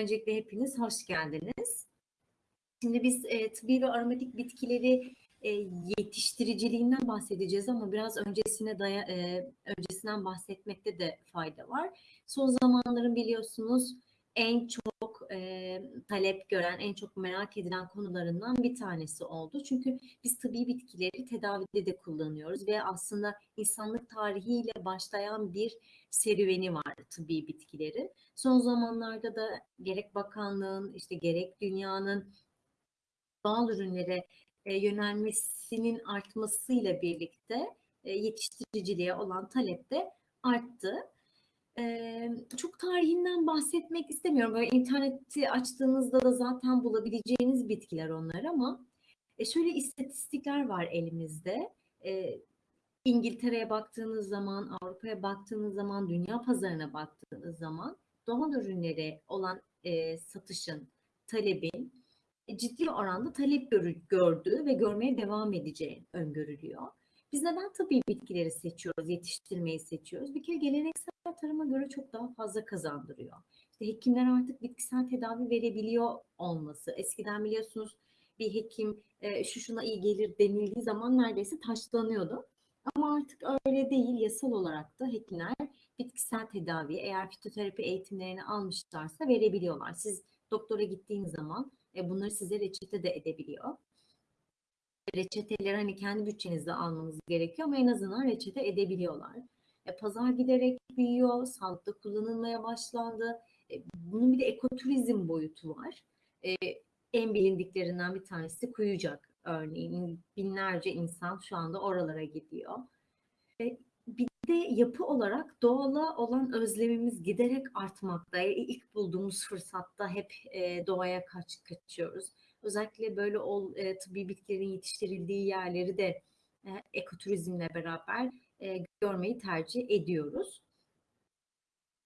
Öncelikle hepiniz hoş geldiniz. Şimdi biz e, tıbbi ve aromatik bitkileri e, yetiştiriciliğinden bahsedeceğiz ama biraz öncesine daya, e, öncesinden bahsetmekte de fayda var. Son zamanların biliyorsunuz en çok e, talep gören, en çok merak edilen konularından bir tanesi oldu. Çünkü biz tıbbi bitkileri tedavide de kullanıyoruz ve aslında insanlık tarihiyle başlayan bir serüveni var tıbbi bitkileri. Son zamanlarda da gerek bakanlığın, işte gerek dünyanın doğal ürünlere e, yönelmesinin artmasıyla birlikte e, yetiştiriciliğe olan talep de arttı. Çok tarihinden bahsetmek istemiyorum. Böyle interneti açtığınızda da zaten bulabileceğiniz bitkiler onlar ama e, şöyle istatistikler var elimizde. E, İngiltere'ye baktığınız zaman, Avrupa'ya baktığınız zaman, dünya pazarına baktığınız zaman doğal ürünlere olan e, satışın, talebin ciddi oranda talep gördüğü ve görmeye devam edeceği öngörülüyor. Biz neden tabii bitkileri seçiyoruz, yetiştirmeyi seçiyoruz? Bir kere geleneksel tarıma göre çok daha fazla kazandırıyor. İşte hekimler artık bitkisel tedavi verebiliyor olması. Eskiden biliyorsunuz bir hekim e, şu şuna iyi gelir denildiği zaman neredeyse taşlanıyordu. Ama artık öyle değil. Yasal olarak da hekimler bitkisel tedavi eğer fitoterapi eğitimlerini almışlarsa verebiliyorlar. Siz doktora gittiğiniz zaman e, bunları size reçete de edebiliyor. Reçeteleri hani kendi bütçenizde almanız gerekiyor ama en azından reçete edebiliyorlar. E, pazar giderek büyüyor, sağlıkta kullanılmaya başlandı. E, bunun bir de ekoturizm boyutu var. E, en bilindiklerinden bir tanesi Kuyucak örneğin. Binlerce insan şu anda oralara gidiyor. E, bir de yapı olarak doğala olan özlemimiz giderek artmakta. E, ilk bulduğumuz fırsatta hep e, doğaya kaç kaçıyoruz. Özellikle böyle ol, e, tıbbi bitkilerin yetiştirildiği yerleri de e, ekoturizmle beraber e, görmeyi tercih ediyoruz.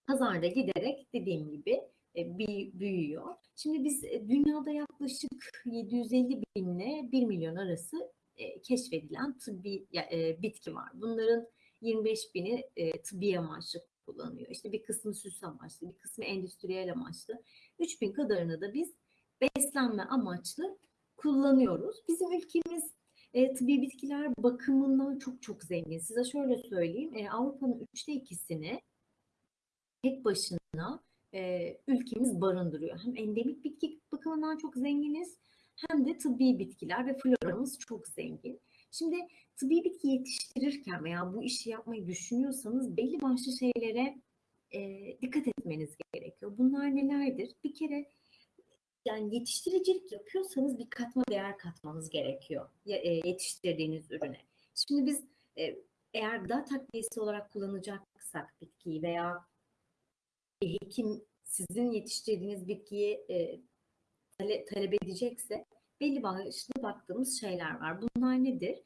Pazarda giderek dediğim gibi e, büyüyor. Şimdi biz e, dünyada yaklaşık 750 bin ile 1 milyon arası e, keşfedilen tıbbi e, bitki var. Bunların 25 bini e, tıbbi amaçlı kullanıyor. İşte bir kısmı süs amaçlı, bir kısmı endüstriyel amaçlı. 3 bin kadarını da biz beslenme amaçlı kullanıyoruz. Bizim ülkemiz e, tıbbi bitkiler bakımından çok çok zengin. Size şöyle söyleyeyim. E, Avrupa'nın üçte ikisini tek başına e, ülkemiz barındırıyor. Hem endemik bitki bakımından çok zenginiz hem de tıbbi bitkiler ve floramız çok zengin. Şimdi tıbbi bitki yetiştirirken veya bu işi yapmayı düşünüyorsanız belli başlı şeylere e, dikkat etmeniz gerekiyor. Bunlar nelerdir? Bir kere yani yetiştiricilik yapıyorsanız bir katma değer katmanız gerekiyor e, yetiştirdiğiniz ürüne. Şimdi biz e, eğer gıda takviyesi olarak kullanacaksak bitkiyi veya bir hekim sizin yetiştirdiğiniz bitkiyi e, talep edecekse belli başlı baktığımız şeyler var. Bunlar nedir?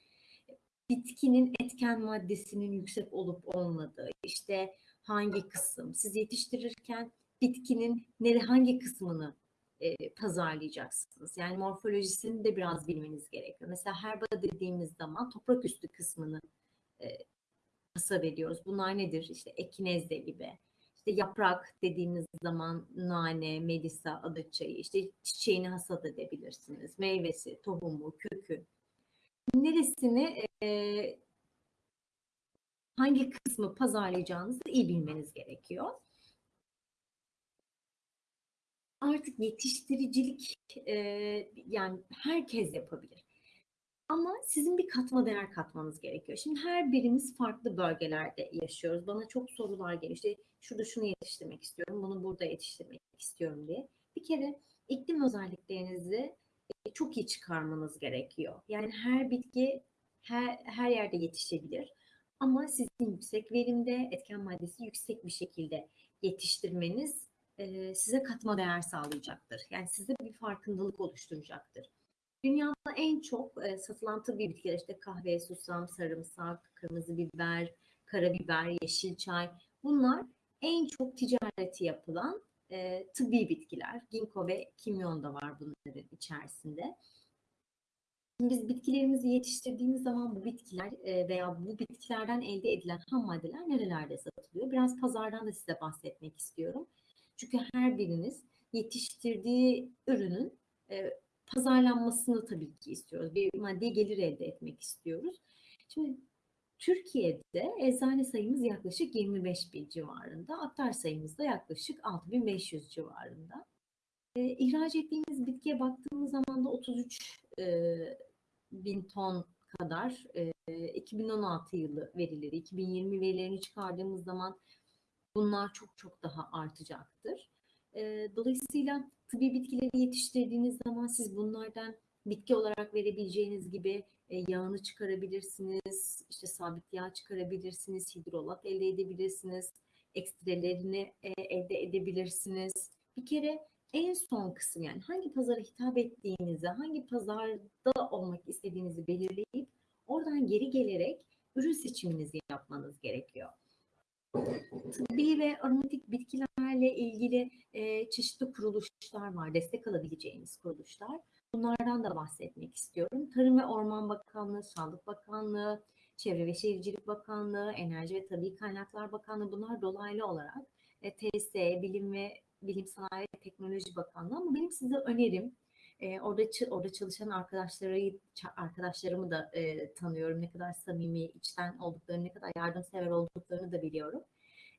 Bitkinin etken maddesinin yüksek olup olmadığı, işte hangi kısım, siz yetiştirirken bitkinin nere hangi kısmını e, pazarlayacaksınız. Yani morfolojisini de biraz bilmeniz gerekiyor. Mesela herba dediğimiz zaman toprak üstü kısmını e, hasat ediyoruz. Bunlar nedir? İşte ekinezde gibi. İşte yaprak dediğimiz zaman nane, melisa, adaçayı, işte çiçeğini hasat edebilirsiniz. Meyvesi, tohumu, kökü. Neresini e, hangi kısmı pazarlayacağınızı iyi bilmeniz gerekiyor artık yetiştiricilik e, yani herkes yapabilir. Ama sizin bir katma değer katmanız gerekiyor. Şimdi her birimiz farklı bölgelerde yaşıyoruz. Bana çok sorular geliyor. İşte şurada şunu yetiştirmek istiyorum, bunu burada yetiştirmek istiyorum diye. Bir kere iklim özelliklerinizi çok iyi çıkarmanız gerekiyor. Yani her bitki her, her yerde yetişebilir. Ama sizin yüksek verimde, etken maddesi yüksek bir şekilde yetiştirmeniz size katma değer sağlayacaktır. Yani size bir farkındalık oluşturacaktır. Dünyada en çok satılan tıbbi bitkiler işte kahve, susam, sarımsak, kırmızı biber, karabiber, yeşil çay bunlar en çok ticareti yapılan e, tıbbi bitkiler. Ginkgo ve kimyon da var bunların içerisinde. Biz bitkilerimizi yetiştirdiğimiz zaman bu bitkiler e, veya bu bitkilerden elde edilen ham maddeler nerelerde satılıyor? Biraz pazardan da size bahsetmek istiyorum. Çünkü her biriniz yetiştirdiği ürünün e, pazarlanmasını tabii ki istiyoruz. Bir maddi gelir elde etmek istiyoruz. Şimdi Türkiye'de eczane sayımız yaklaşık 25 bin civarında. Aktar sayımız da yaklaşık 6500 civarında. E, ihraç ettiğimiz bitkiye baktığımız zaman da 33 e, bin ton kadar e, 2016 yılı verileri, 2020 verilerini çıkardığımız zaman bunlar çok çok daha artacaktır. Dolayısıyla tıbbi bitkileri yetiştirdiğiniz zaman siz bunlardan bitki olarak verebileceğiniz gibi e, yağını çıkarabilirsiniz, işte sabit yağ çıkarabilirsiniz, hidrolat elde edebilirsiniz, ekstrelerini e, elde edebilirsiniz. Bir kere en son kısım yani hangi pazara hitap ettiğinizi, hangi pazarda olmak istediğinizi belirleyip oradan geri gelerek ürün seçiminizi yapmanız gerekiyor. Tıbbi ve aromatik bitkilerle ilgili e, çeşitli kuruluşlar var, destek alabileceğiniz kuruluşlar. Bunlardan da bahsetmek istiyorum. Tarım ve Orman Bakanlığı, Sağlık Bakanlığı, Çevre ve Şehircilik Bakanlığı, Enerji ve Tabii Kaynaklar Bakanlığı bunlar dolaylı olarak e, TSE, Bilim ve Bilim Sanayi ve Teknoloji Bakanlığı ama benim size önerim e, orada orada çalışan arkadaşları arkadaşlarımı da e, tanıyorum. Ne kadar samimi, içten olduklarını, ne kadar yardımsever olduklarını da biliyorum.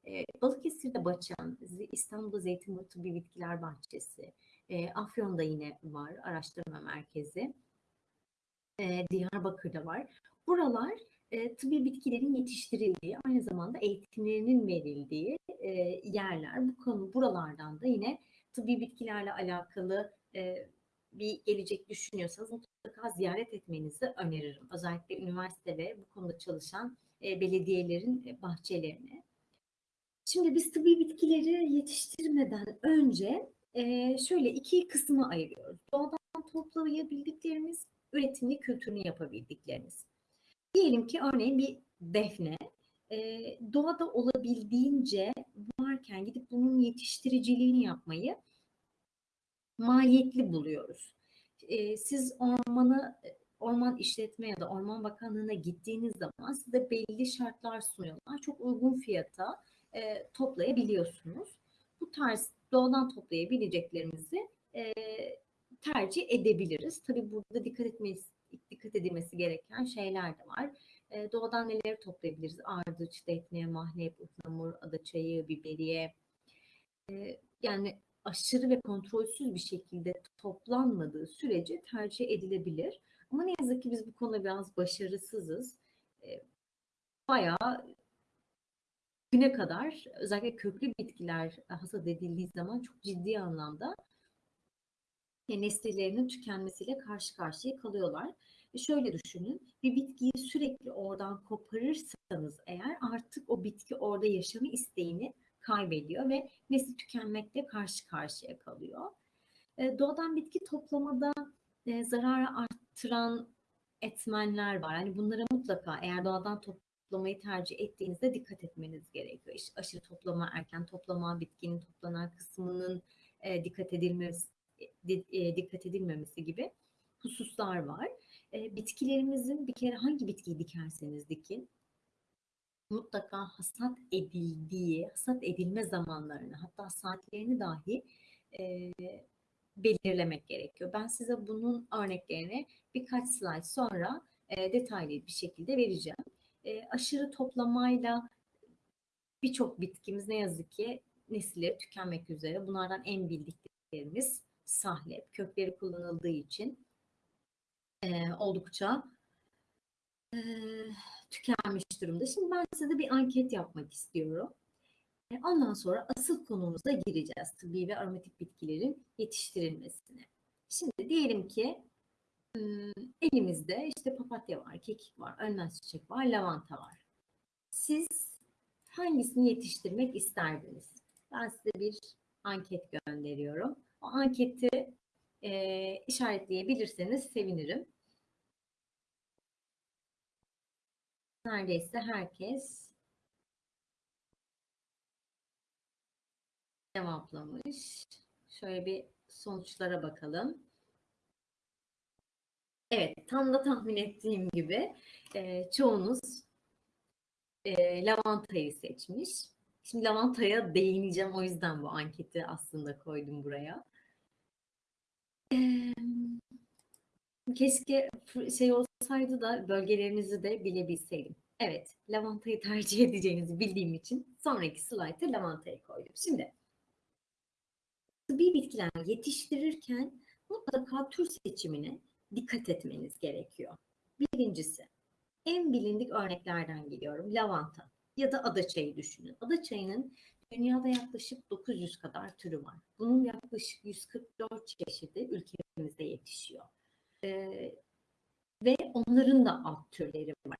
E, Balıkesir'de Baçan, İstanbul'da Zeytinburnu Tıbbi Bitkiler Bahçesi, e, Afyon'da yine var araştırma merkezi. E, Diyarbakır'da var. Buralar e, tıbbi bitkilerin yetiştirildiği, aynı zamanda eğitimlerinin verildiği e, yerler. Bu konu buralardan da yine tıbbi bitkilerle alakalı e, bir gelecek düşünüyorsanız mutlaka ziyaret etmenizi öneririm. Özellikle üniversite ve bu konuda çalışan e, belediyelerin e, bahçelerine. Şimdi biz tıbbi bitkileri yetiştirmeden önce e, şöyle iki kısmı ayırıyoruz. Doğadan toplayabildiklerimiz, üretimli kültürünü yapabildiklerimiz. Diyelim ki örneğin bir defne doğada olabildiğince varken gidip bunun yetiştiriciliğini yapmayı maliyetli buluyoruz. E, siz ormanı orman işletme ya da orman bakanlığına gittiğiniz zaman size belli şartlar sunuyorlar. Çok uygun fiyata e, toplayabiliyorsunuz. Bu tarz doğadan toplayabileceklerimizi e, tercih edebiliriz. Tabii burada dikkat etmesi, dikkat edilmesi gereken şeyler de var. E, doğadan neleri toplayabiliriz? Ardıç, defne, mahlep, ıhlamur, adaçayı, biberiye. E, yani aşırı ve kontrolsüz bir şekilde toplanmadığı sürece tercih edilebilir. Ama ne yazık ki biz bu konuda biraz başarısızız. E, bayağı güne kadar özellikle köklü bitkiler hasat edildiği zaman çok ciddi anlamda nesillerinin tükenmesiyle karşı karşıya kalıyorlar. E şöyle düşünün, bir bitkiyi sürekli oradan koparırsanız eğer artık o bitki orada yaşamı isteğini kaybediyor ve nesli tükenmekle karşı karşıya kalıyor. E, doğadan bitki toplamada e, zararı arttıran etmenler var. Yani bunlara mutlaka eğer doğadan toplamayı tercih ettiğinizde dikkat etmeniz gerekiyor. İşte aşırı toplama, erken toplama, bitkinin toplanan kısmının e, dikkat edilmesi dikkat edilmemesi gibi hususlar var. Bitkilerimizin bir kere hangi bitkiyi dikerseniz dikin mutlaka hasat edildiği, hasat edilme zamanlarını hatta saatlerini dahi e, belirlemek gerekiyor. Ben size bunun örneklerini birkaç slide sonra e, detaylı bir şekilde vereceğim. E, aşırı toplamayla birçok bitkimiz ne yazık ki nesilleri tükenmek üzere. Bunlardan en bildiklerimiz sahlep. Kökleri kullanıldığı için e, oldukça tükenmiş durumda. Şimdi ben size bir anket yapmak istiyorum. E, ondan sonra asıl konumuza gireceğiz. Tıbbi ve aromatik bitkilerin yetiştirilmesine. Şimdi diyelim ki elimizde işte papatya var, kekik var, önmez çiçek var, lavanta var. Siz hangisini yetiştirmek isterdiniz? Ben size bir anket gönderiyorum. O anketi e, işaretleyebilirseniz sevinirim. Neredeyse herkes cevaplamış. Şöyle bir sonuçlara bakalım. Evet, tam da tahmin ettiğim gibi e, çoğunuz e, lavantayı seçmiş. Şimdi lavantaya değineceğim. O yüzden bu anketi aslında koydum buraya. Eee, keşke şey olsaydı da bölgelerinizi de bilebilseydim. Evet, lavantayı tercih edeceğinizi bildiğim için sonraki slayta lavantayı koydum. Şimdi tıbbi bitkiler yetiştirirken mutlaka tür seçimine dikkat etmeniz gerekiyor. Birincisi, en bilindik örneklerden geliyorum. Lavanta ya da adaçayı düşünün. Adaçayının dünyada yaklaşık 900 kadar türü var. Bunun yaklaşık 144 çeşidi ülkemizde yetişiyor. Ee, ve onların da alt türleri var.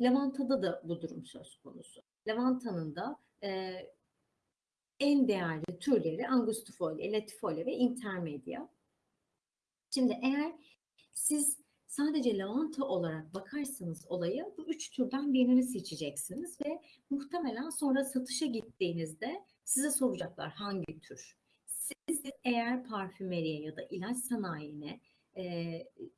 Lavantada da bu durum söz konusu. Lavantanın da e, en değerli türleri Angustifolia, Latifolia ve Intermedia. Şimdi eğer siz sadece lavanta olarak bakarsanız olaya bu üç türden birini seçeceksiniz ve muhtemelen sonra satışa gittiğinizde size soracaklar hangi tür. Siz eğer parfümeriye ya da ilaç sanayine e,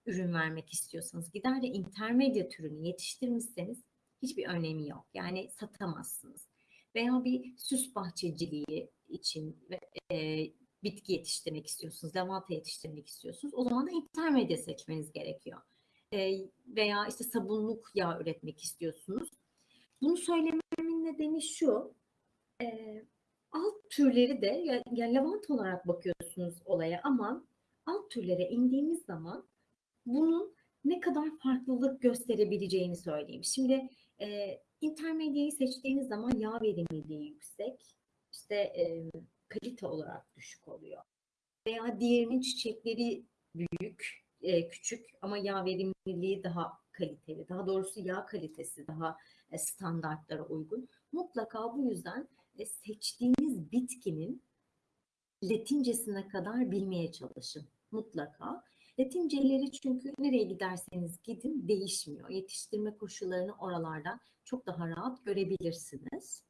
ürün vermek istiyorsanız gider de intermedya türünü yetiştirmişseniz hiçbir önemi yok. Yani satamazsınız. Veya bir süs bahçeciliği için e, bitki yetiştirmek istiyorsunuz, lavanta yetiştirmek istiyorsunuz. O zaman da intermedya seçmeniz gerekiyor. E, veya işte sabunluk yağ üretmek istiyorsunuz. Bunu söylememin nedeni şu. E, alt türleri de yani lavanta olarak bakıyorsunuz olaya ama alt türlere indiğimiz zaman bunun ne kadar farklılık gösterebileceğini söyleyeyim. Şimdi e, intermedyayı seçtiğiniz zaman yağ verimliliği yüksek, işte e, kalite olarak düşük oluyor. Veya diğerinin çiçekleri büyük, e, küçük ama yağ verimliliği daha kaliteli. Daha doğrusu yağ kalitesi daha e, standartlara uygun. Mutlaka bu yüzden e, seçtiğiniz bitkinin Latincesine kadar bilmeye çalışın mutlaka. Latinceleri çünkü nereye giderseniz gidin değişmiyor. Yetiştirme koşullarını oralarda çok daha rahat görebilirsiniz.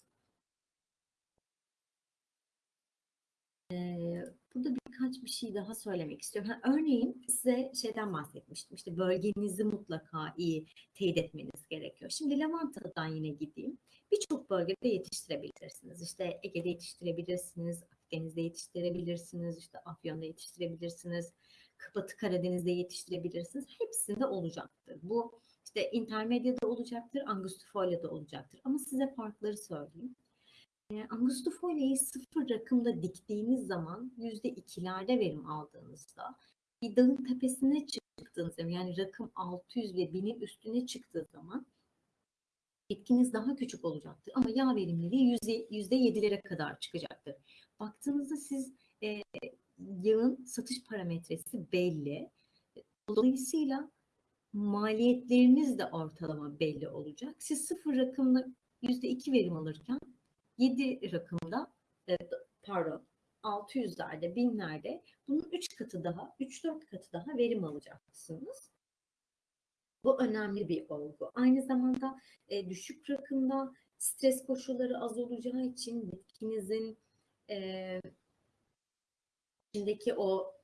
Ee, burada birkaç bir şey daha söylemek istiyorum. Ha, örneğin size şeyden bahsetmiştim. İşte bölgenizi mutlaka iyi teyit etmeniz gerekiyor. Şimdi Lavanta'dan yine gideyim. Birçok bölgede yetiştirebilirsiniz. İşte Ege'de yetiştirebilirsiniz, Akdeniz'de yetiştirebilirsiniz, işte Afyon'da yetiştirebilirsiniz, Batı Karadeniz'de yetiştirebilirsiniz. Hepsinde olacaktır. Bu işte intermedyada olacaktır, angustifolia'da olacaktır. Ama size farkları söyleyeyim. E, angustifolia'yı sıfır rakımda diktiğiniz zaman yüzde ikilerde verim aldığınızda bir dağın tepesine çıktığınız zaman yani rakım 600 ve 1000'in üstüne çıktığı zaman bitkiniz daha küçük olacaktır. Ama yağ verimliliği yüzde yedilere kadar çıkacaktır. Baktığınızda siz e, yağın satış parametresi belli. Dolayısıyla maliyetleriniz de ortalama belli olacak. Siz sıfır rakımla yüzde iki verim alırken 7 rakımda e, pardon 600'lerde, binlerde bunun 3 katı daha, 3-4 katı daha verim alacaksınız. Bu önemli bir olgu. Aynı zamanda e, düşük rakımda stres koşulları az olacağı için bitkinizin e, içindeki o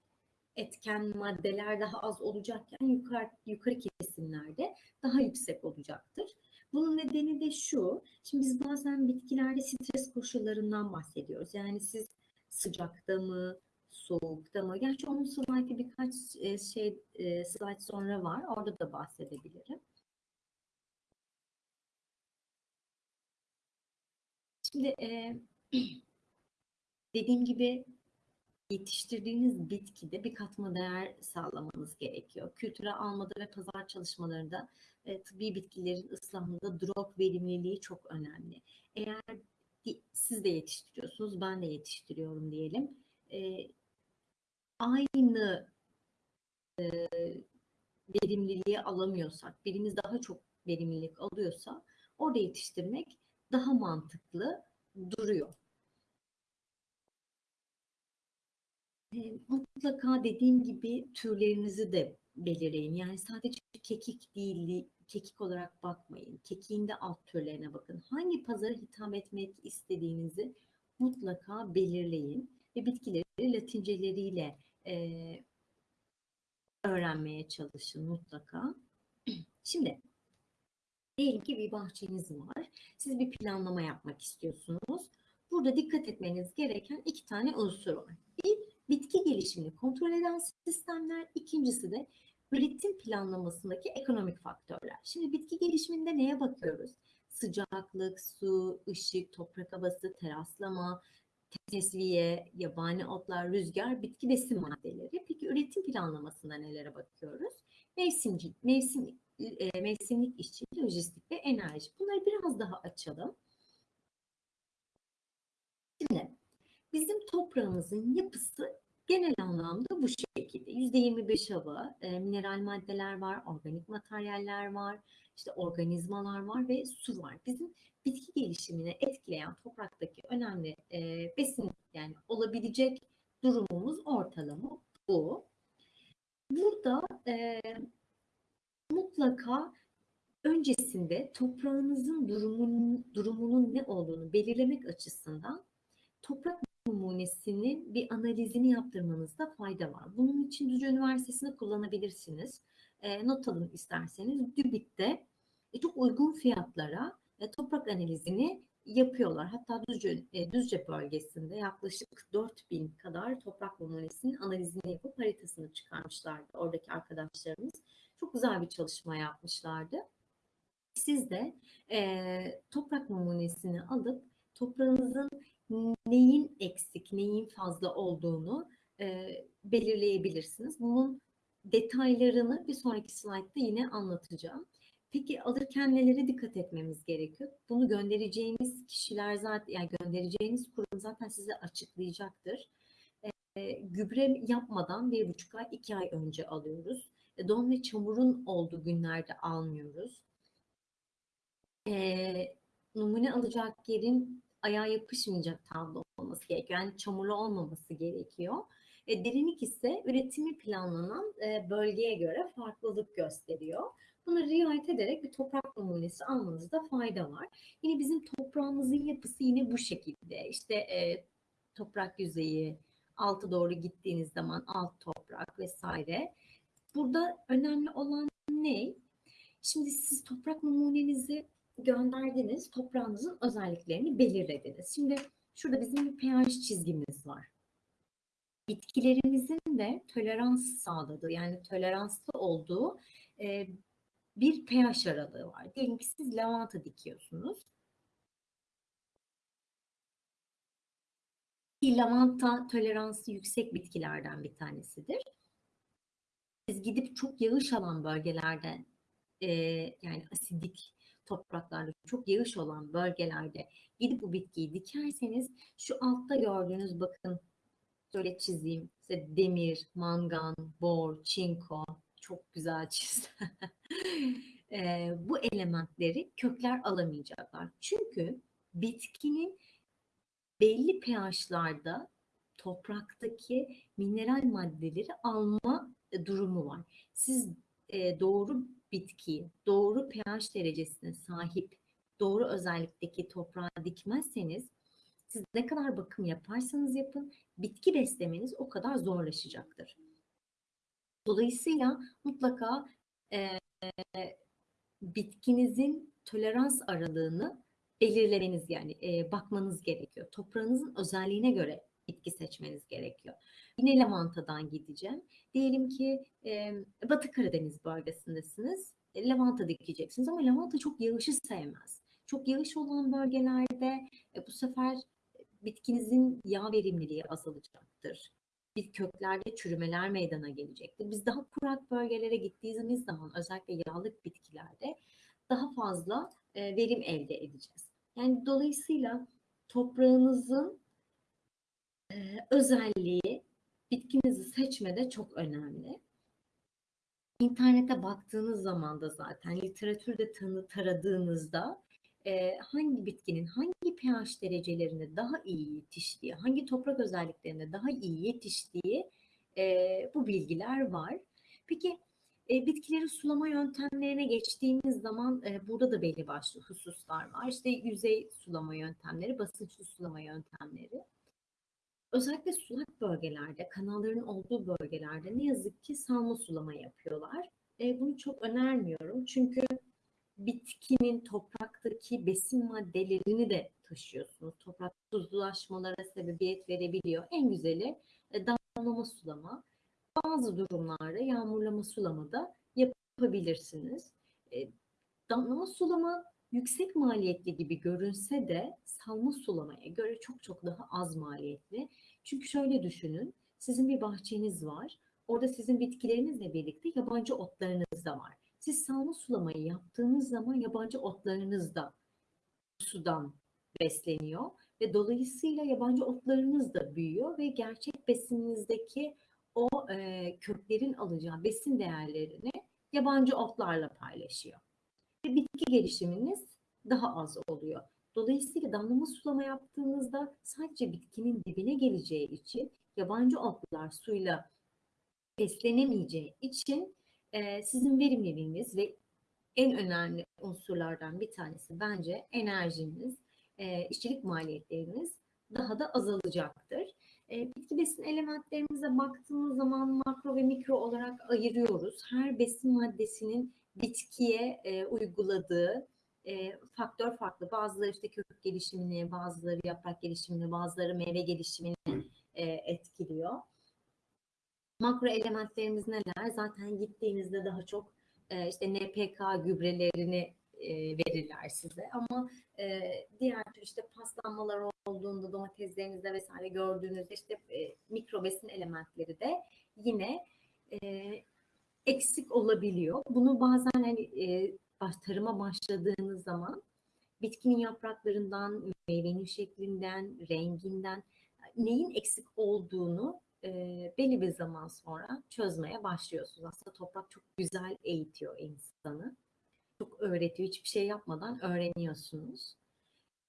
etken maddeler daha az olacakken yukarı, yukarı kesimlerde daha yüksek olacaktır. Bunun nedeni de şu, şimdi biz bazen bitkilerde stres koşullarından bahsediyoruz. Yani siz sıcakta mı, soğukta mı? Gerçi onun slaytı birkaç e, şey e, slayt sonra var. Orada da bahsedebilirim. Şimdi e, dediğim gibi yetiştirdiğiniz bitkide bir katma değer sağlamanız gerekiyor. Kültüre almada ve pazar çalışmalarında e, tıbbi bitkilerin ıslahında drop verimliliği çok önemli. Eğer siz de yetiştiriyorsunuz, ben de yetiştiriyorum diyelim. E, aynı e, verimliliği alamıyorsak, birimiz daha çok verimlilik alıyorsa orada yetiştirmek daha mantıklı duruyor. Mutlaka dediğim gibi türlerinizi de belirleyin. Yani sadece kekik değil, kekik olarak bakmayın. Kekiğin de alt türlerine bakın. Hangi pazara hitap etmek istediğinizi mutlaka belirleyin ve bitkileri latinceleriyle e, öğrenmeye çalışın mutlaka. Şimdi diyelim ki bir bahçeniz var. Siz bir planlama yapmak istiyorsunuz. burada dikkat etmeniz gereken iki tane unsur var. Bir, bitki gelişimini kontrol eden sistemler. İkincisi de üretim planlamasındaki ekonomik faktörler. Şimdi bitki gelişiminde neye bakıyoruz? Sıcaklık, su, ışık, toprak havası, teraslama, tesviye, yabani otlar, rüzgar, bitki besin maddeleri. Peki üretim planlamasında nelere bakıyoruz? Mevsimci, mevsim, e, mevsimlik işçi, lojistik ve enerji. Bunları biraz daha açalım. Şimdi bizim toprağımızın yapısı genel anlamda bu şekilde. %25 hava, e, mineral maddeler var, organik materyaller var, işte organizmalar var ve su var. Bizim bitki gelişimini etkileyen topraktaki önemli e, besin yani olabilecek durumumuz ortalama bu. Burada e, mutlaka öncesinde toprağınızın durumunun, durumunun ne olduğunu belirlemek açısından toprak numunesinin bir analizini yaptırmanızda fayda var. Bunun için Düzce Üniversitesi'ni kullanabilirsiniz. E, not alın isterseniz. DÜBİK'te e, çok uygun fiyatlara e, toprak analizini yapıyorlar. Hatta Düzce, e, Düzce bölgesinde yaklaşık 4000 kadar toprak numunesinin analizini yapıp haritasını çıkarmışlardı oradaki arkadaşlarımız. Çok güzel bir çalışma yapmışlardı. Siz de e, toprak numunesini alıp toprağınızın neyin eksik, neyin fazla olduğunu e, belirleyebilirsiniz. Bunun detaylarını bir sonraki slaytta yine anlatacağım. Peki alırken nelere dikkat etmemiz gerekiyor? Bunu göndereceğiniz kişiler zaten, yani göndereceğiniz kurum zaten size açıklayacaktır. E, gübre yapmadan bir buçuk ay, iki ay önce alıyoruz. E, don ve çamurun olduğu günlerde almıyoruz. E, numune alacak yerin ayağa yapışmayacak tablo olması gerekiyor. Yani çamurlu olmaması gerekiyor. E, derinlik ise üretimi planlanan e, bölgeye göre farklılık gösteriyor. Bunu riayet ederek bir toprak numunesi almanızda fayda var. Yine bizim toprağımızın yapısı yine bu şekilde. İşte e, toprak yüzeyi, altı doğru gittiğiniz zaman alt toprak vesaire. Burada önemli olan ne? Şimdi siz toprak numunenizi gönderdiniz, toprağınızın özelliklerini belirlediniz. Şimdi şurada bizim bir pH çizgimiz var. Bitkilerimizin de tolerans sağladığı yani toleranslı olduğu e, bir pH aralığı var. Diyelim ki siz lavanta dikiyorsunuz. Lavanta toleransı yüksek bitkilerden bir tanesidir. Siz gidip çok yağış alan bölgelerden e, yani asidik topraklarda çok yağış olan bölgelerde gidip bu bitkiyi dikerseniz şu altta gördüğünüz bakın şöyle çizeyim size demir, mangan, bor, çinko çok güzel çizdim. e, bu elementleri kökler alamayacaklar. Çünkü bitkinin belli pH'larda topraktaki mineral maddeleri alma durumu var. Siz e, doğru bitkiyi doğru pH derecesine sahip doğru özellikteki toprağa dikmezseniz siz ne kadar bakım yaparsanız yapın bitki beslemeniz o kadar zorlaşacaktır. Dolayısıyla mutlaka e, bitkinizin tolerans aralığını belirlemeniz yani e, bakmanız gerekiyor. Toprağınızın özelliğine göre bitki seçmeniz gerekiyor. Yine lavantadan gideceğim. Diyelim ki e, Batı Karadeniz bölgesindesiniz. E, lavanta dikeceksiniz ama lavanta çok yağışı sevmez. Çok yağış olan bölgelerde e, bu sefer bitkinizin yağ verimliliği azalacaktır. Bir köklerde çürümeler meydana gelecektir. Biz daha kurak bölgelere gittiğimiz zaman özellikle yağlık bitkilerde daha fazla e, verim elde edeceğiz. Yani dolayısıyla toprağınızın e, özelliği bitkinizi seçmede çok önemli. İnternete baktığınız zaman da zaten literatürde tanı taradığınızda e, hangi bitkinin hangi pH derecelerinde daha iyi yetiştiği, hangi toprak özelliklerinde daha iyi yetiştiği e, bu bilgiler var. Peki e, bitkileri sulama yöntemlerine geçtiğimiz zaman e, burada da belli başlı hususlar var. İşte yüzey sulama yöntemleri, basınçlı sulama yöntemleri. Özellikle sulak bölgelerde, kanalların olduğu bölgelerde ne yazık ki salma sulama yapıyorlar. E, bunu çok önermiyorum çünkü bitkinin topraktaki besin maddelerini de taşıyorsunuz. Toprak tuzlulaşmalara sebebiyet verebiliyor. En güzeli e, damlama sulama. Bazı durumlarda yağmurlama sulama da yapabilirsiniz. E, damlama sulama yüksek maliyetli gibi görünse de salma sulamaya göre çok çok daha az maliyetli. Çünkü şöyle düşünün, sizin bir bahçeniz var. Orada sizin bitkilerinizle birlikte yabancı otlarınız da var. Siz salma sulamayı yaptığınız zaman yabancı otlarınız da sudan besleniyor ve dolayısıyla yabancı otlarınız da büyüyor ve gerçek besininizdeki o e, köklerin alacağı besin değerlerini yabancı otlarla paylaşıyor. Ve bitki gelişiminiz daha az oluyor. Dolayısıyla damlama sulama yaptığınızda sadece bitkinin dibine geleceği için yabancı otlar suyla beslenemeyeceği için e, sizin verimliliğiniz ve en önemli unsurlardan bir tanesi bence enerjiniz, e, işçilik maliyetleriniz daha da azalacaktır. E, bitki besin elementlerimize baktığımız zaman makro ve mikro olarak ayırıyoruz. Her besin maddesinin bitkiye e, uyguladığı e, faktör farklı. Bazıları işte kök gelişimini, bazıları yaprak gelişimini, bazıları meyve gelişimini e, etkiliyor. Makro elementlerimiz neler? Zaten gittiğinizde daha çok e, işte NPK gübrelerini e, verirler size. Ama e, diğer tür işte paslanmalar olduğunda domateslerinizde vesaire gördüğünüzde işte e, mikro besin elementleri de yine e, eksik olabiliyor. Bunu bazen hani e, tarıma başladığınız zaman bitkinin yapraklarından, meyvenin şeklinden, renginden neyin eksik olduğunu e, belli bir zaman sonra çözmeye başlıyorsunuz. Aslında toprak çok güzel eğitiyor insanı. Çok öğretiyor. Hiçbir şey yapmadan öğreniyorsunuz.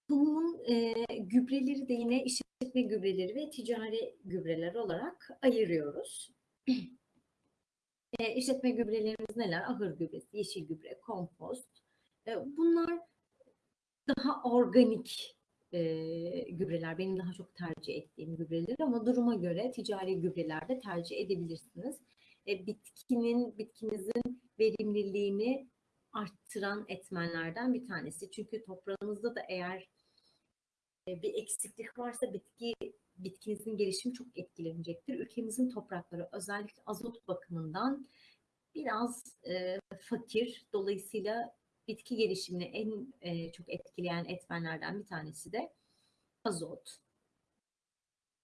Tohumun e, gübreleri de yine işletme gübreleri ve ticari gübreler olarak ayırıyoruz. e, işletme gübrelerimiz neler? Ahır gübresi, yeşil gübre, kompost. E, bunlar daha organik e, gübreler. Benim daha çok tercih ettiğim gübreler ama duruma göre ticari gübreler de tercih edebilirsiniz. E, bitkinin, bitkinizin verimliliğini arttıran etmenlerden bir tanesi. Çünkü toprağınızda da eğer e, bir eksiklik varsa bitki bitkinizin gelişimi çok etkilenecektir. Ülkemizin toprakları özellikle azot bakımından biraz e, fakir. Dolayısıyla bitki gelişimini en e, çok etkileyen etmenlerden bir tanesi de azot.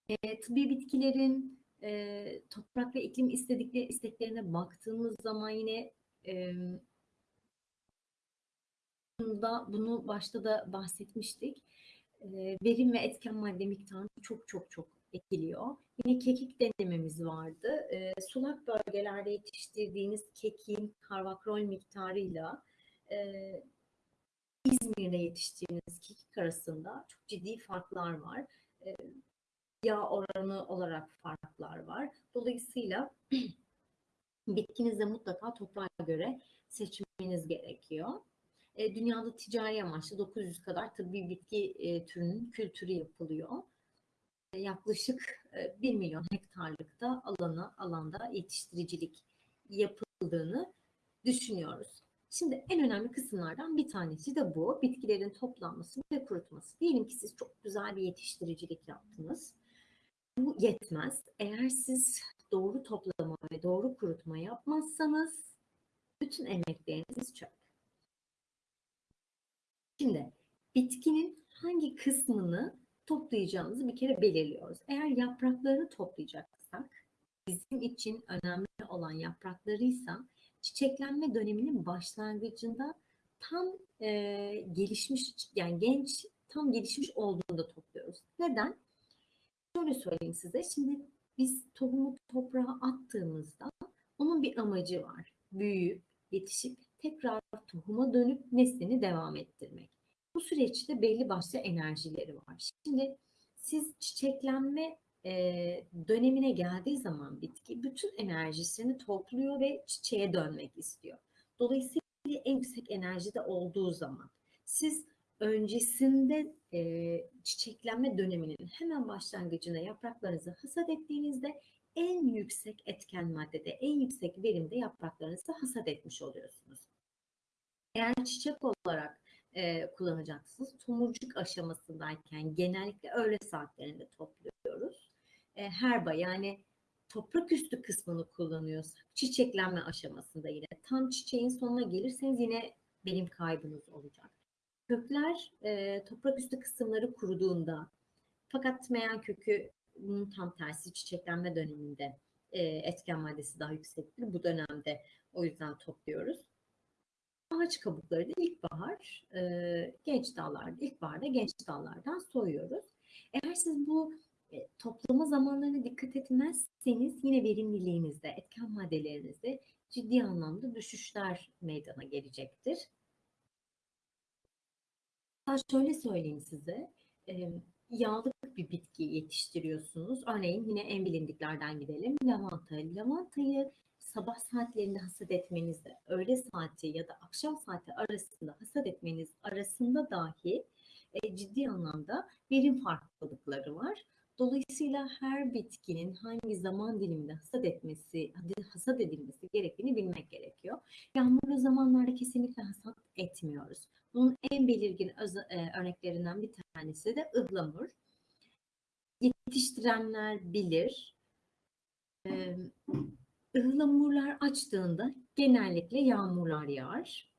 E, tıbbi bitkilerin e, toprak ve iklim istedikleri isteklerine baktığımız zaman yine e, bunu başta da bahsetmiştik. Verim ve etken madde miktarını çok çok çok etkiliyor. Yine kekik denememiz vardı. Sulak bölgelerde yetiştirdiğiniz kekin karvakrol miktarıyla e, İzmir'de yetiştirdiğiniz kekik arasında çok ciddi farklar var. E, yağ oranı olarak farklar var. Dolayısıyla bitkinizi mutlaka toprağa göre seçmeniz gerekiyor. E, dünyada ticari amaçlı 900 kadar tıbbi bitki e, türünün kültürü yapılıyor. E, yaklaşık e, 1 milyon hektarlıkta alana, alanda yetiştiricilik yapıldığını düşünüyoruz. Şimdi en önemli kısımlardan bir tanesi de bu. Bitkilerin toplanması ve kurutması. Diyelim ki siz çok güzel bir yetiştiricilik yaptınız. Bu yetmez. Eğer siz doğru toplama ve doğru kurutma yapmazsanız bütün emekleriniz çöp. Şimdi bitkinin hangi kısmını toplayacağımızı bir kere belirliyoruz. Eğer yapraklarını toplayacaksak bizim için önemli olan yapraklarıysa çiçeklenme döneminin başlangıcında tam e, gelişmiş yani genç tam gelişmiş olduğunda topluyoruz. Neden? Şöyle söyleyeyim size. Şimdi biz tohumu toprağa attığımızda onun bir amacı var. Büyüyüp, yetişip tekrar tohuma dönüp neslini devam ettirmek. Bu süreçte belli başlı enerjileri var. Şimdi siz çiçeklenme e, dönemine geldiği zaman bitki bütün enerjisini topluyor ve çiçeğe dönmek istiyor. Dolayısıyla en yüksek enerjide olduğu zaman siz öncesinde e, çiçeklenme döneminin hemen başlangıcına yapraklarınızı hasat ettiğinizde en yüksek etken maddede, en yüksek verimde yapraklarınızı hasat etmiş oluyorsunuz. Eğer çiçek olarak e, kullanacaksınız. Tomurcuk aşamasındayken genellikle öğle saatlerinde topluyoruz. E, herba yani toprak üstü kısmını kullanıyorsak çiçeklenme aşamasında yine tam çiçeğin sonuna gelirseniz yine benim kaybınız olacak. Kökler e, toprak üstü kısımları kuruduğunda fakat meyan kökü bunun tam tersi çiçeklenme döneminde e, etken maddesi daha yüksektir. Bu dönemde o yüzden topluyoruz. Ağaç kabukları da ilkbahar, e, genç dallarda, ilkbaharda genç dallardan soyuyoruz. Eğer siz bu e, toplama zamanlarına dikkat etmezseniz yine verimliliğinizde, etken maddelerinizde ciddi anlamda düşüşler meydana gelecektir. Ben şöyle söyleyeyim size, e, yağlı bir bitki yetiştiriyorsunuz. Örneğin yine en bilindiklerden gidelim. Lavanta. Lavantayı sabah saatlerinde hasat etmenizde, öğle saati ya da akşam saati arasında hasat etmeniz arasında dahi e, ciddi anlamda verim farklılıkları var. Dolayısıyla her bitkinin hangi zaman diliminde hasat etmesi, hasat edilmesi gerektiğini bilmek gerekiyor. Yağmurlu zamanlarda kesinlikle hasat etmiyoruz. Bunun en belirgin e, örneklerinden bir tanesi de ıhlamur. Yetiştirenler bilir. Ihlamurlar açtığında genellikle yağmurlar yağar.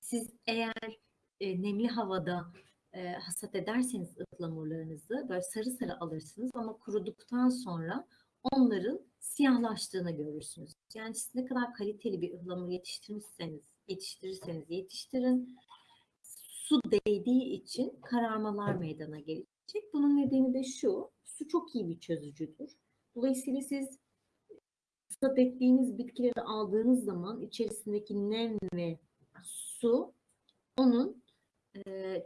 Siz eğer e, nemli havada e, hasat ederseniz ıhlamurlarınızı böyle sarı sarı alırsınız ama kuruduktan sonra onların siyahlaştığını görürsünüz. Yani siz ne kadar kaliteli bir ıhlamur yetiştirmişseniz, yetiştirirseniz yetiştirin. Su değdiği için kararmalar meydana gelecek. Bunun nedeni de şu, su çok iyi bir çözücüdür. Dolayısıyla siz hasat ettiğiniz bitkileri aldığınız zaman içerisindeki nem ve su onun e,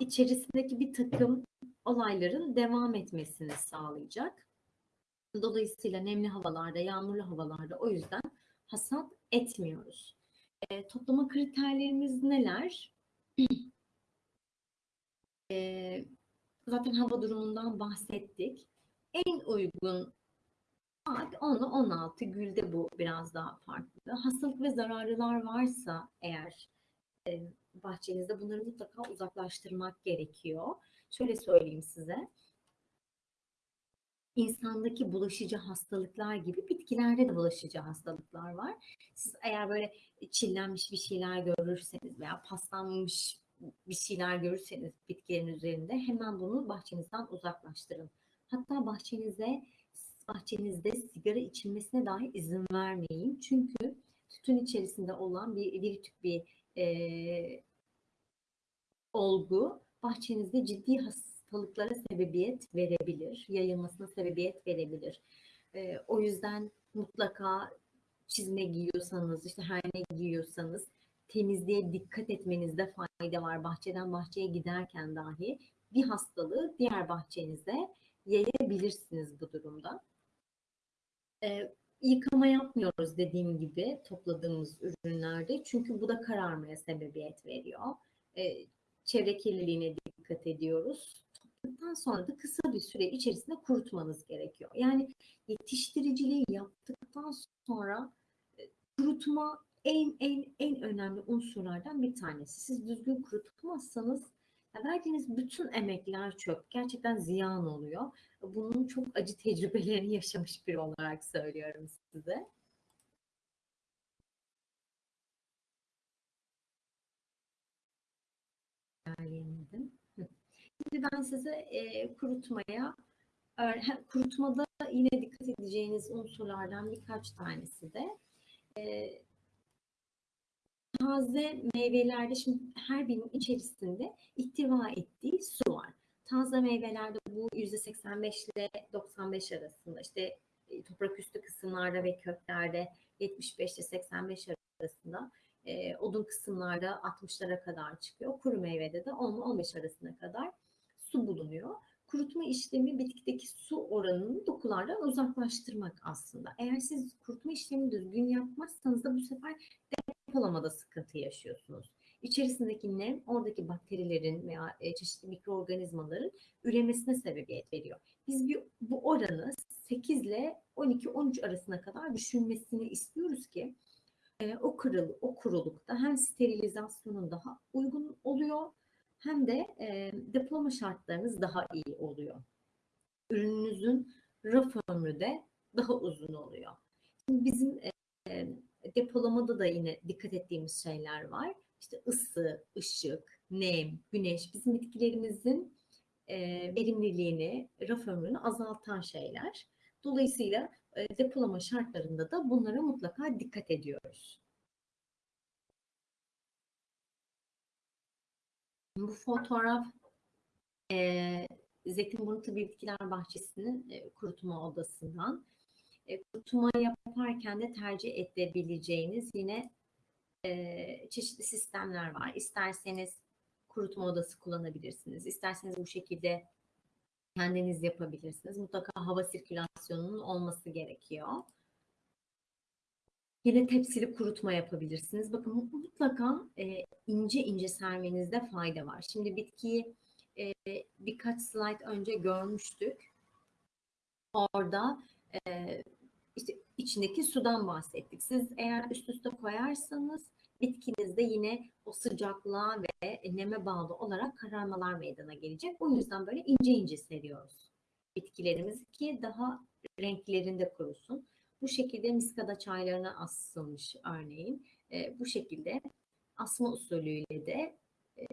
içerisindeki bir takım olayların devam etmesini sağlayacak. Dolayısıyla nemli havalarda, yağmurlu havalarda o yüzden hasat etmiyoruz. E, toplama kriterlerimiz neler? e, zaten hava durumundan bahsettik. En uygun saat 10 ile 16 gülde bu biraz daha farklı. Hastalık ve zararlılar varsa eğer e, bahçenizde bunları mutlaka uzaklaştırmak gerekiyor. Şöyle söyleyeyim size. İnsandaki bulaşıcı hastalıklar gibi bitkilerde de bulaşıcı hastalıklar var. Siz eğer böyle çillenmiş bir şeyler görürseniz veya paslanmış bir şeyler görürseniz bitkilerin üzerinde hemen bunu bahçenizden uzaklaştırın. Hatta bahçenize bahçenizde sigara içilmesine dahi izin vermeyin. Çünkü tütün içerisinde olan bir, bir tip bir e, olgu bahçenizde ciddi hastalıklara sebebiyet verebilir, yayılmasına sebebiyet verebilir. E, o yüzden mutlaka çizme giyiyorsanız, işte her ne giyiyorsanız temizliğe dikkat etmenizde fayda var. Bahçeden bahçeye giderken dahi bir hastalığı diğer bahçenize yayabilirsiniz bu durumda. E, yıkama yapmıyoruz dediğim gibi topladığımız ürünlerde. Çünkü bu da kararmaya sebebiyet veriyor. E, çevre kirliliğine dikkat ediyoruz. Topladıktan sonra da kısa bir süre içerisinde kurutmanız gerekiyor. Yani yetiştiriciliği yaptıktan sonra e, kurutma en en en önemli unsurlardan bir tanesi. Siz düzgün kurutmazsanız verdiğiniz bütün emekler çöp. Gerçekten ziyan oluyor. Bunun çok acı tecrübelerini yaşamış biri olarak söylüyorum size. Şimdi ben size e, kurutmaya, kurutmada yine dikkat edeceğiniz unsurlardan birkaç tanesi de e, taze meyvelerde şimdi her birinin içerisinde ihtiva ettiği su var. Taze meyvelerde bu %85 ile 95 arasında işte e, toprak üstü kısımlarda ve köklerde 75 ile 85 arasında odun kısımlarda 60'lara kadar çıkıyor. Kuru meyvede de 10 ile 15 arasına kadar su bulunuyor. Kurutma işlemi bitkideki su oranını dokulardan uzaklaştırmak aslında. Eğer siz kurutma işlemini düzgün yapmazsanız da bu sefer depolamada sıkıntı yaşıyorsunuz. İçerisindeki nem oradaki bakterilerin veya e, çeşitli mikroorganizmaların üremesine sebebiyet veriyor. Biz bir, bu oranı 8 ile 12-13 arasına kadar düşürmesini istiyoruz ki e, o kırıl o kurulukta hem sterilizasyonun daha uygun oluyor hem de e, depolama şartlarınız daha iyi oluyor. Ürününüzün raf ömrü de daha uzun oluyor. Şimdi bizim e, depolamada da yine dikkat ettiğimiz şeyler var. İşte ısı, ışık, nem, güneş bizim bitkilerimizin e, verimliliğini, raf ömrünü azaltan şeyler. Dolayısıyla e, depolama şartlarında da bunlara mutlaka dikkat ediyoruz. Bu fotoğraf e, Zeytinburnu Bitkiler Bahçesi'nin e, kurutma odasından. E, kurutma yaparken de tercih edebileceğiniz yine e, çeşitli sistemler var. İsterseniz kurutma odası kullanabilirsiniz. İsterseniz bu şekilde kendiniz yapabilirsiniz. Mutlaka hava sirkülasyonunun olması gerekiyor. Yine tepsili kurutma yapabilirsiniz. Bakın mutlaka e, ince ince sermenizde fayda var. Şimdi bitkiyi e, birkaç slide önce görmüştük. Orada e, işte içindeki sudan bahsettik. Siz eğer üst üste koyarsanız bitkinizde yine o sıcaklığa ve neme bağlı olarak kararmalar meydana gelecek. O yüzden böyle ince ince seriyoruz bitkilerimizi ki daha renklerinde kurusun. Bu şekilde miskada çaylarına asılmış örneğin. E, bu şekilde asma usulüyle de e,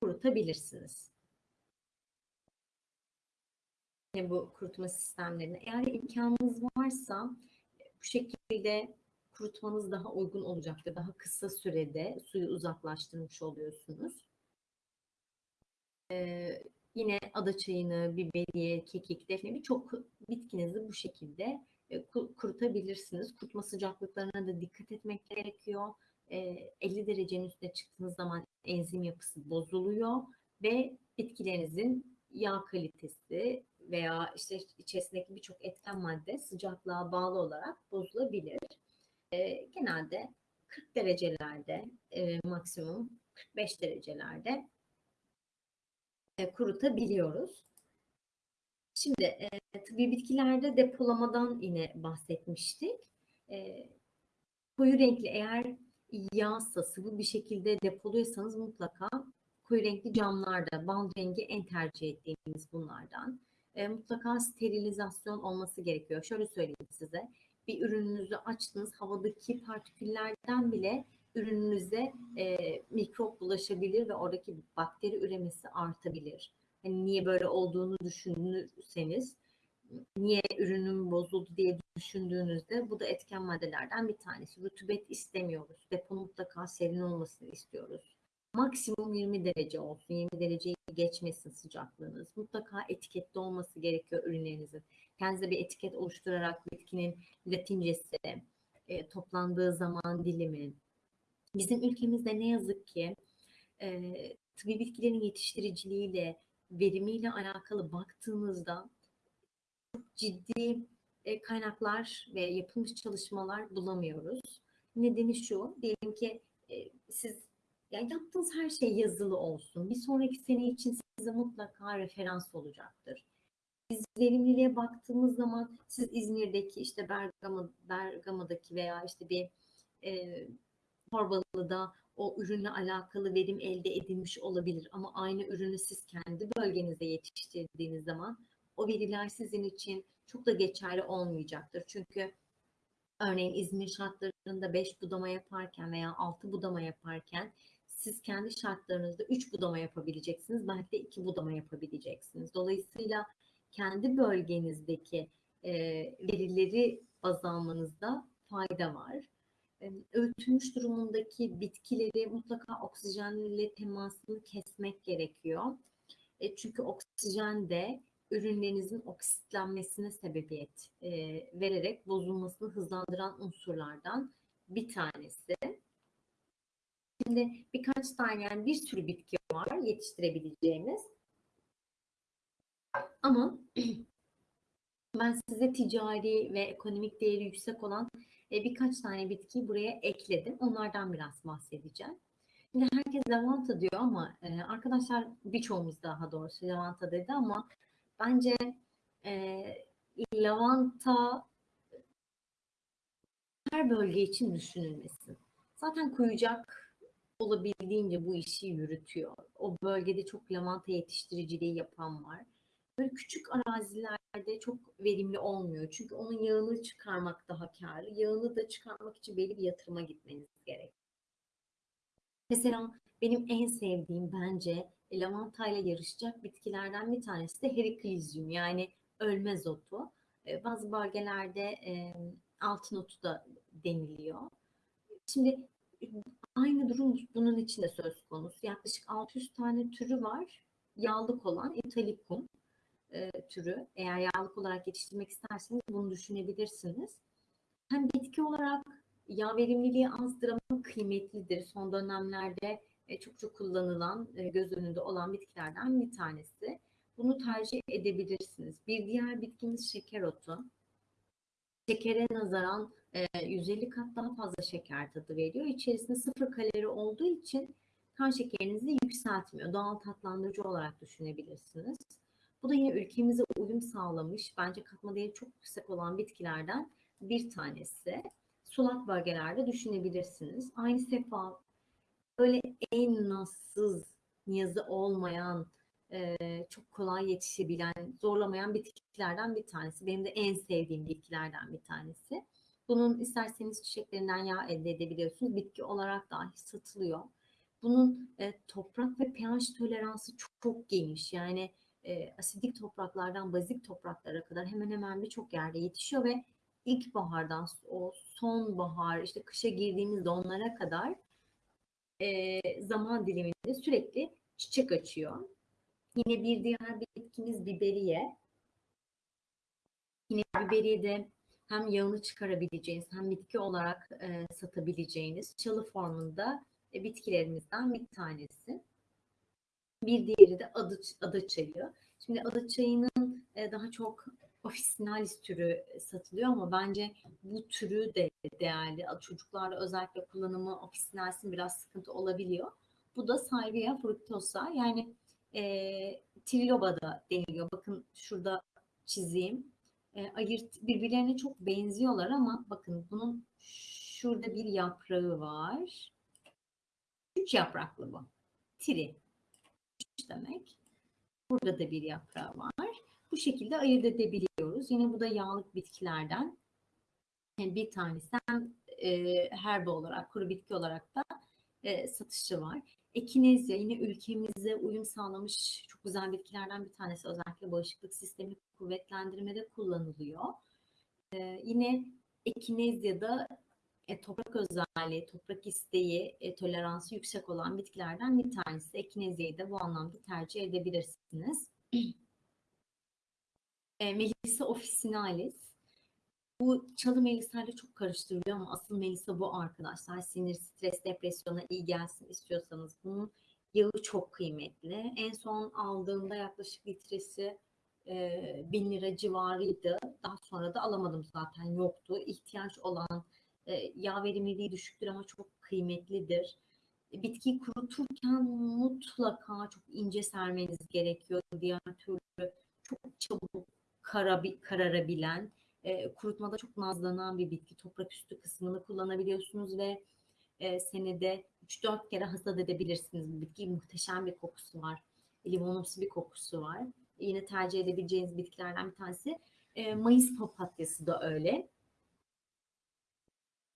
kurutabilirsiniz. Bu kurutma sistemlerini eğer imkanınız varsa bu şekilde kurutmanız daha uygun olacaktır. Daha kısa sürede suyu uzaklaştırmış oluyorsunuz. Ee, yine ada çayını, biberiye, kekik, defne birçok bitkinizi bu şekilde e, kurutabilirsiniz. Kurutma sıcaklıklarına da dikkat etmek gerekiyor. E, 50 derecenin üstüne çıktığınız zaman enzim yapısı bozuluyor ve bitkilerinizin yağ kalitesi veya işte içerisindeki birçok etken madde sıcaklığa bağlı olarak bozulabilir e, genelde 40 derecelerde e, maksimum 45 derecelerde e, kurutabiliyoruz. Şimdi e, tıbbi bitkilerde depolamadan yine bahsetmiştik. E, koyu renkli eğer yağsa sıvı bir şekilde depoluyorsanız mutlaka koyu renkli camlarda bal rengi en tercih ettiğimiz bunlardan. E, mutlaka sterilizasyon olması gerekiyor. Şöyle söyleyeyim size bir ürününüzü açtınız havadaki partiküllerden bile ürününüze e, mikrop bulaşabilir ve oradaki bakteri üremesi artabilir. Hani niye böyle olduğunu düşünürseniz niye ürünüm bozuldu diye düşündüğünüzde bu da etken maddelerden bir tanesi. Rutubet istemiyoruz. Depo mutlaka serin olmasını istiyoruz. Maksimum 20 derece olsun. 20 dereceyi geçmesin sıcaklığınız. Mutlaka etiketli olması gerekiyor ürünlerinizin. Kendinize bir etiket oluşturarak bitkinin latincesi, e, toplandığı zaman dilimi. Bizim ülkemizde ne yazık ki e, tıbbi bitkilerin yetiştiriciliğiyle, verimiyle alakalı baktığımızda çok ciddi e, kaynaklar ve yapılmış çalışmalar bulamıyoruz. Nedeni şu, diyelim ki e, siz yani yaptığınız her şey yazılı olsun. Bir sonraki sene için size mutlaka referans olacaktır. Biz verimliliğe baktığımız zaman siz İzmir'deki işte Bergama, Bergama'daki veya işte bir e, Torbalı'da o ürünle alakalı verim elde edilmiş olabilir ama aynı ürünü siz kendi bölgenizde yetiştirdiğiniz zaman o veriler sizin için çok da geçerli olmayacaktır. Çünkü örneğin İzmir şartlarında 5 budama yaparken veya 6 budama yaparken siz kendi şartlarınızda 3 budama yapabileceksiniz. Belki de 2 budama yapabileceksiniz. Dolayısıyla kendi bölgenizdeki e, verileri baz almanızda fayda var. E, öğütülmüş durumundaki bitkileri mutlaka oksijenle temasını kesmek gerekiyor. E, çünkü oksijen de ürünlerinizin oksitlenmesine sebebiyet e, vererek bozulmasını hızlandıran unsurlardan bir tanesi. Şimdi birkaç tane yani bir sürü bitki var yetiştirebileceğimiz. Ama ben size ticari ve ekonomik değeri yüksek olan e, birkaç tane bitkiyi buraya ekledim. Onlardan biraz bahsedeceğim. Şimdi herkes lavanta diyor ama e, arkadaşlar birçoğumuz daha doğrusu lavanta dedi ama bence e, lavanta her bölge için düşünülmesin. zaten kuyucak olabildiğince bu işi yürütüyor. O bölgede çok lavanta yetiştiriciliği yapan var. Böyle küçük arazilerde çok verimli olmuyor. Çünkü onun yağını çıkarmak daha karlı. Yağını da çıkarmak için belli bir yatırıma gitmeniz gerek. Mesela benim en sevdiğim bence lavantayla yarışacak bitkilerden bir tanesi de Heriklizyum yani ölmez otu. E, Bazı bölgelerde altın otu da deniliyor. Şimdi aynı durum bunun için de söz konusu. Yaklaşık 600 tane türü var. Yağlık olan Italicum e, türü. Eğer yağlık olarak yetiştirmek isterseniz bunu düşünebilirsiniz. Hem bitki olarak yağ verimliliği azdır ama kıymetlidir. Son dönemlerde e, çok çok kullanılan, e, göz önünde olan bitkilerden bir tanesi. Bunu tercih edebilirsiniz. Bir diğer bitkimiz şeker otu. Şekere nazaran e, 150 kat daha fazla şeker tadı veriyor. İçerisinde sıfır kalori olduğu için kan şekerinizi yükseltmiyor. Doğal tatlandırıcı olarak düşünebilirsiniz. Bu da yine ülkemize uyum sağlamış, bence katma değeri çok yüksek olan bitkilerden bir tanesi. Sulak bölgelerde düşünebilirsiniz. Aynı sefa böyle en nazsız, niyazı olmayan, e, çok kolay yetişebilen, zorlamayan bitkilerden bir tanesi. Benim de en sevdiğim bitkilerden bir tanesi. Bunun isterseniz çiçeklerinden yağ elde edebiliyorsunuz. Bitki olarak dahi satılıyor. Bunun e, toprak ve pH toleransı çok, çok geniş. Yani e, asidik topraklardan bazik topraklara kadar hemen hemen birçok yerde yetişiyor ve ilkbahardan o sonbahar işte kışa girdiğimizde onlara kadar e, zaman diliminde sürekli çiçek açıyor. Yine bir diğer bitkimiz biberiye. Yine biberiye de hem yağını çıkarabileceğiniz hem bitki olarak e, satabileceğiniz çalı formunda e, bitkilerimizden bir tanesi. Bir diğeri de adı, ada çayı. Şimdi ada çayının e, daha çok ofisinalis türü satılıyor ama bence bu türü de değerli. Çocuklarda özellikle kullanımı ofisinalisin biraz sıkıntı olabiliyor. Bu da Salvia fructosa yani e, triloba da deniliyor. Bakın şurada çizeyim. E, ayırt birbirlerine çok benziyorlar ama bakın bunun şurada bir yaprağı var. Üç yapraklı bu. Tri. Demek. Burada da bir yaprağı var. Bu şekilde ayırt edebiliyoruz. Yine bu da yağlık bitkilerden yani bir tanesi hem e, herbe olarak, kuru bitki olarak da e, satışı var. Ekinezya yine ülkemize uyum sağlamış çok güzel bitkilerden bir tanesi. Özellikle bağışıklık sistemini kuvvetlendirmede kullanılıyor. E, yine Ekinezya'da e, toprak özelliği, toprak isteği, e, toleransı yüksek olan bitkilerden bir tanesi. Ekinezya'yı da bu anlamda tercih edebilirsiniz. e, Melissa officinalis. Bu çalı melisayla çok karıştırılıyor ama asıl melisa bu arkadaşlar. Sinir, stres, depresyona iyi gelsin istiyorsanız bunun yağı çok kıymetli. En son aldığımda yaklaşık litresi e, bin lira civarıydı. Daha sonra da alamadım zaten yoktu. İhtiyaç olan yağ verimliliği düşüktür ama çok kıymetlidir. E, bitkiyi kuruturken mutlaka çok ince sermeniz gerekiyor. Diğer türlü çok çabuk kara, kararabilen, e, kurutmada çok nazlanan bir bitki. Toprak üstü kısmını kullanabiliyorsunuz ve e, senede 3-4 kere hasat edebilirsiniz bu bitkiyi. Muhteşem bir kokusu var. Limonumsu bir kokusu var. E, yine tercih edebileceğiniz bitkilerden bir tanesi. E, Mayıs papatyası da öyle.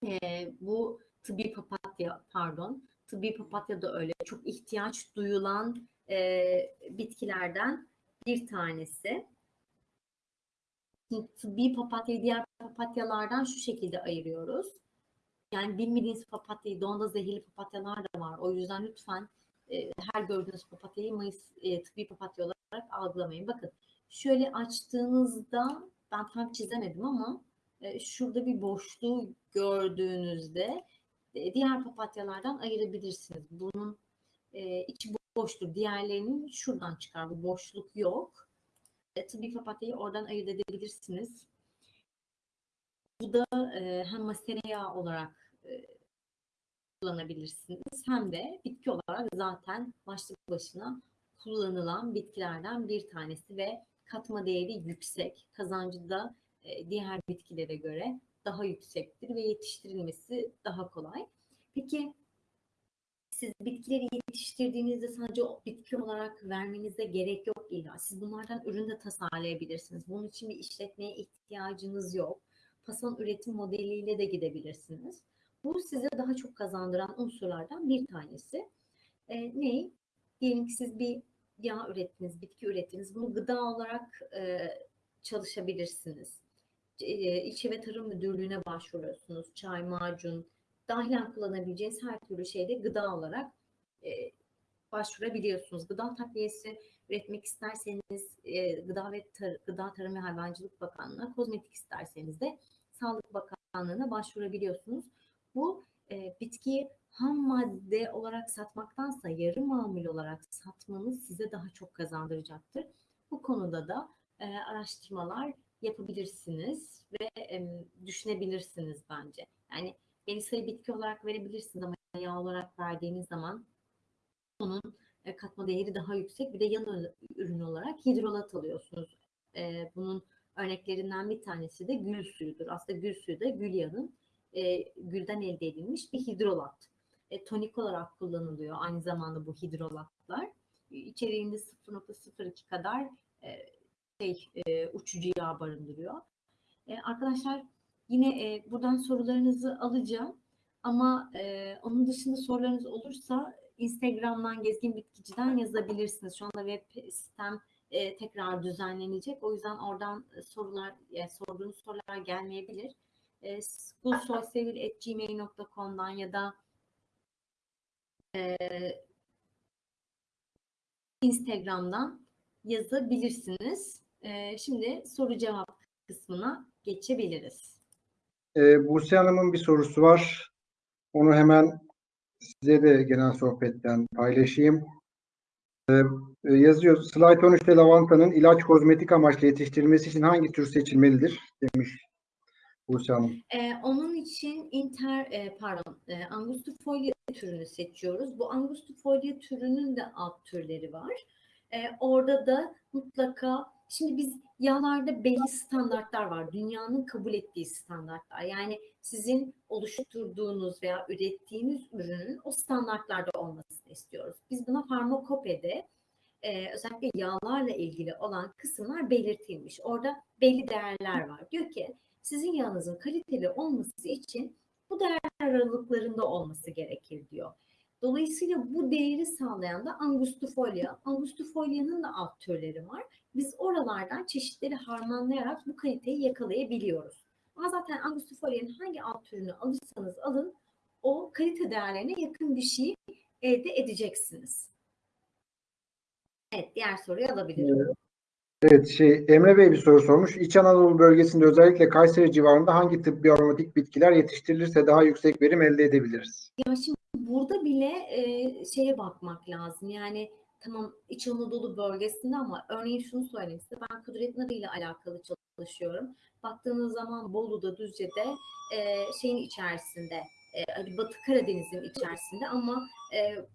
E, bu tıbbi papatya pardon. Tıbbi papatya da öyle. Çok ihtiyaç duyulan e, bitkilerden bir tanesi tıbbi papatyayı diğer papatyalardan şu şekilde ayırıyoruz. Yani bilmediğiniz papatyayı, donda zehirli papatyalar da var. O yüzden lütfen e, her gördüğünüz papatyayı Mayıs e, tıbbi papatya olarak algılamayın. Bakın şöyle açtığınızda ben tam çizemedim ama şurada bir boşluğu gördüğünüzde e, diğer papatyalardan ayırabilirsiniz. Bunun e, içi boştur. Diğerlerinin şuradan çıkar. Bu boşluk yok e, tıbbi papatyayı oradan ayırt edebilirsiniz. Bu da e, hem masere yağı olarak e, kullanabilirsiniz hem de bitki olarak zaten başlı başına kullanılan bitkilerden bir tanesi ve katma değeri yüksek. Kazancı da e, diğer bitkilere göre daha yüksektir ve yetiştirilmesi daha kolay. Peki siz bitkileri yetiştirdiğinizde sadece bitki olarak vermenize gerek yok illa. Siz bunlardan ürün de tasarlayabilirsiniz. Bunun için bir işletmeye ihtiyacınız yok. Fason üretim modeliyle de gidebilirsiniz. Bu size daha çok kazandıran unsurlardan bir tanesi. E, ne? Diyelim ki siz bir yağ ürettiniz, bitki ürettiniz. Bunu gıda olarak e, çalışabilirsiniz. İlçe ve Tarım Müdürlüğü'ne başvuruyorsunuz. Çay, macun, dahilen kullanabileceğiniz her türlü şeyde gıda olarak e, başvurabiliyorsunuz. Gıda takviyesi üretmek isterseniz e, Gıda ve Tar- Gıda Tarım ve Hayvancılık Bakanlığı'na, kozmetik isterseniz de Sağlık Bakanlığı'na başvurabiliyorsunuz. Bu e, bitkiyi ham madde olarak satmaktansa yarı mamul olarak satmanız size daha çok kazandıracaktır. Bu konuda da e, araştırmalar yapabilirsiniz ve e, düşünebilirsiniz bence. Yani Melisa'yı bitki olarak verebilirsiniz ama yağ olarak verdiğiniz zaman onun e, katma değeri daha yüksek. Bir de yan ürün olarak hidrolat alıyorsunuz. E, bunun örneklerinden bir tanesi de gül suyudur. Aslında gül suyu da gül yağının e, gülden elde edilmiş bir hidrolat. E, tonik olarak kullanılıyor aynı zamanda bu hidrolatlar. İçeriğinde 0.02 kadar e, şey, e, uçucu yağ barındırıyor. E, arkadaşlar yine e, buradan sorularınızı alacağım. Ama e, onun dışında sorularınız olursa Instagram'dan Gezgin Bitkici'den yazabilirsiniz. Şu anda web sitem e, tekrar düzenlenecek. O yüzden oradan e, sorular, e, sorduğunuz sorular gelmeyebilir. E, gulsoysevil.gmail.com'dan ya da e, Instagram'dan yazabilirsiniz. E, şimdi soru cevap kısmına geçebiliriz. Ee, Buse Hanım'ın bir sorusu var. Onu hemen size de genel sohbetten paylaşayım. Ee, e, yazıyor. Slide 13'te lavantanın ilaç kozmetik amaçlı yetiştirilmesi için hangi tür seçilmelidir demiş Buse Hanım. Ee, onun için inter e, pardon e, angustifolia türünü seçiyoruz. Bu angustifolia türünün de alt türleri var. E, orada da mutlaka şimdi biz yağlarda belli standartlar var. Dünyanın kabul ettiği standartlar. Yani sizin oluşturduğunuz veya ürettiğiniz ürünün o standartlarda olmasını istiyoruz. Biz buna farmakopede e, özellikle yağlarla ilgili olan kısımlar belirtilmiş. Orada belli değerler var. Diyor ki sizin yağınızın kaliteli olması için bu değer aralıklarında olması gerekir diyor. Dolayısıyla bu değeri sağlayan da angustifolia. Angustifolia'nın da alt türleri var. Biz oralardan çeşitleri harmanlayarak bu kaliteyi yakalayabiliyoruz. Ama zaten angustifolia'nın hangi alt türünü alırsanız alın o kalite değerlerine yakın bir şey elde edeceksiniz. Evet diğer soruyu alabilirim. Evet, şey Emre Bey bir soru sormuş. İç Anadolu bölgesinde özellikle Kayseri civarında hangi tıbbi aromatik bitkiler yetiştirilirse daha yüksek verim elde edebiliriz? Ya şimdi burada bile e, şeye bakmak lazım. Yani tamam İç Anadolu bölgesinde ama örneğin şunu söyleyeyim size. Ben kudret narı ile alakalı çalışıyorum. Baktığınız zaman Bolu'da, Düzce'de e, şeyin içerisinde, e, Batı Karadeniz'in içerisinde ama e,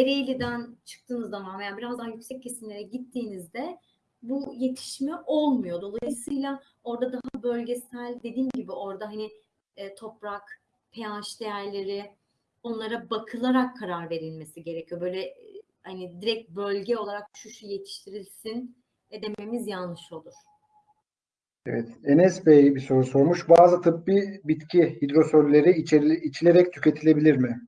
Ereğli'den çıktığınız zaman veya biraz daha yüksek kesimlere gittiğinizde bu yetişme olmuyor. Dolayısıyla orada daha bölgesel dediğim gibi orada hani e, toprak, pH değerleri onlara bakılarak karar verilmesi gerekiyor. Böyle hani direkt bölge olarak şu şu yetiştirilsin dememiz yanlış olur. Evet, Enes Bey bir soru sormuş. Bazı tıbbi bitki hidrosolleri içeri- içilerek tüketilebilir mi?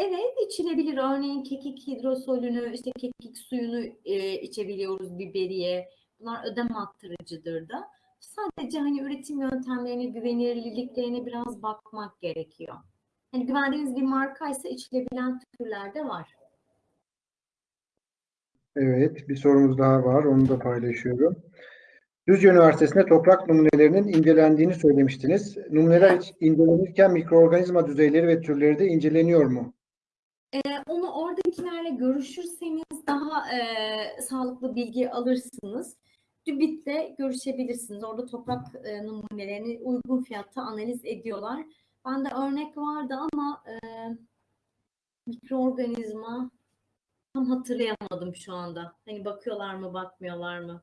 Evet içilebilir. Örneğin kekik hidrosolünü, işte kekik suyunu e, içebiliyoruz biberiye. Bunlar ödem arttırıcıdır da. Sadece hani üretim yöntemlerine, güvenilirliklerine biraz bakmak gerekiyor. Hani güvendiğiniz bir markaysa içilebilen türler de var. Evet, bir sorumuz daha var. Onu da paylaşıyorum. Düzce Üniversitesi'nde toprak numunelerinin incelendiğini söylemiştiniz. Numuneler incelenirken mikroorganizma düzeyleri ve türleri de inceleniyor mu? Ee, onu oradakilerle görüşürseniz daha e, sağlıklı bilgi alırsınız. TÜBİT'le görüşebilirsiniz. Orada toprak e, numunelerini uygun fiyatta analiz ediyorlar. Bende örnek vardı ama e, mikroorganizma tam hatırlayamadım şu anda. Hani bakıyorlar mı, bakmıyorlar mı?